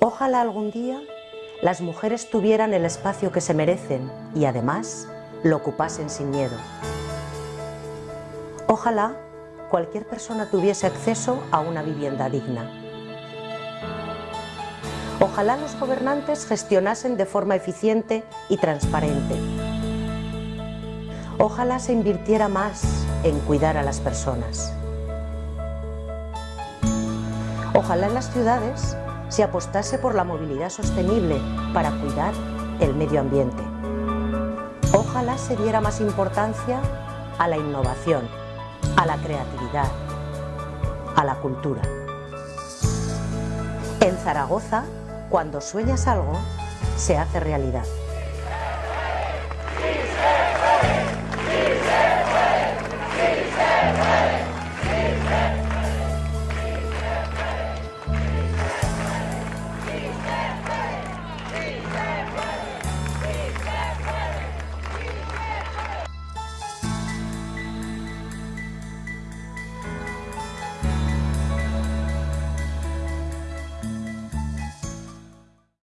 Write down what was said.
Ojalá algún día las mujeres tuvieran el espacio que se merecen y además lo ocupasen sin miedo. Ojalá cualquier persona tuviese acceso a una vivienda digna. Ojalá los gobernantes gestionasen de forma eficiente y transparente. Ojalá se invirtiera más en cuidar a las personas. Ojalá en las ciudades se apostase por la movilidad sostenible para cuidar el medio ambiente. Ojalá se diera más importancia a la innovación, a la creatividad, a la cultura. En Zaragoza, cuando sueñas algo, se hace realidad.